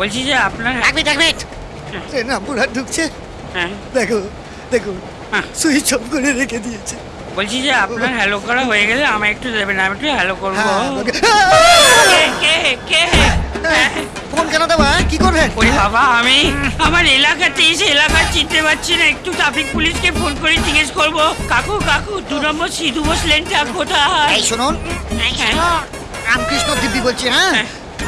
বলছি যে আপনার এক মিনিট এক মিনিট। ট্রেন রামপুরহাট ঢুকছে। হ্যাঁ। দেখো দেখো হ্যাঁ। সুইচ অফ করে রেখে দিয়েছে। বলছি যে আপনার হ্যালো করা হয়ে গেলে আমায় একটু দেবেন আমি একটু হ্যালো করব। হ্যাঁ, কে কে কে হ্যাঁ। ফোন কেন দেবো হ্যাঁ? কি করবেন? ওরে বাবা আমি আমার এলাকাতে এসে এলাকা চিনতে পারছি না একটু ট্রাফিক পুলিশকে ফোন করে জিজ্ঞেস করব। কাকু কাকু দু নম্বর সিধু বোস লেনটা কোথায়? এই শুনুন। এই শুনুন। রামকৃষ্ণ দিব্যি বলছি হ্যাঁ।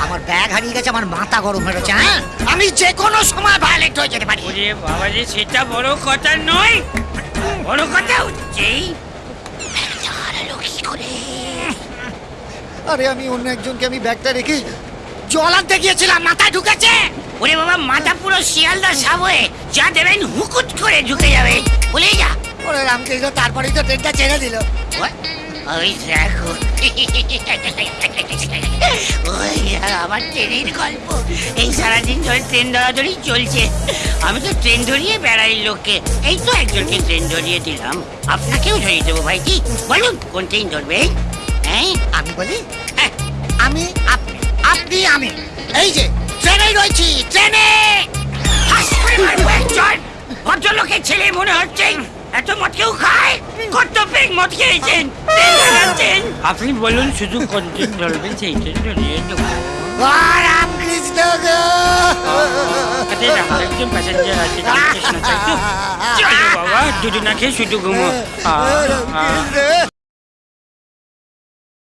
আমার ব্যাগ হারিয়ে গেছে আমার মাথা গরম হয়ে গেছে হ্যাঁ? আমি যে কোনো সময় ভায়োলেট হয়ে যেতে পারি। ওরে বাবা যে সেটা বড় কথা নয়। বড় কথা হচ্ছেই। হারালো কি করে আরে আমি অন্য একজনকে আমি ব্যাগটা রেখে জল আনতে গিয়েছিলাম মাথায় ঢুকেছে। ওরে বাবা মাথা পুরো শিয়ালদা সাবয়ে যা দেবেন হুকুট করে ঢুকে যাবে। ভুলে যা। ওরে রামকৃষ্ণ তারপরেই তো ট্রেনটা ছেড়ে দিল। ওই দেখো। আমার ট্রেনের গল্প। এই সারাদিন ধরে ট্রেন ধরাধরি চলছে। আমি তো ট্রেন ধরিয়ে বেড়াই লোককে। এই তো একজনকে ট্রেন ধরিয়ে দিলাম। আপনাকেও ধরিয়ে দেবো ভাইজি। বলুন কোন ট্রেন ধরবে? হ্যাঁ আমি বলি? আমি আপনি আমি। এই যে ট্রেনে রয়েছি ট্রেনে! ভদ্রলোকের ছেলে মনে হচ্ছে। এত মদ কেউ খায়? কত পেক মদ খেয়েছেন? আপনি বলুন শুধু কোন ট্রেন ধরবেন সেই ট্রেন ধরিয়ে দেবো ও রামকৃষ্ণ গো আরে রাম, একজন প্যাসেঞ্জার আছে রামকৃষ্ণ তাই তো? চলো বাবা দুদিন না খেয়ে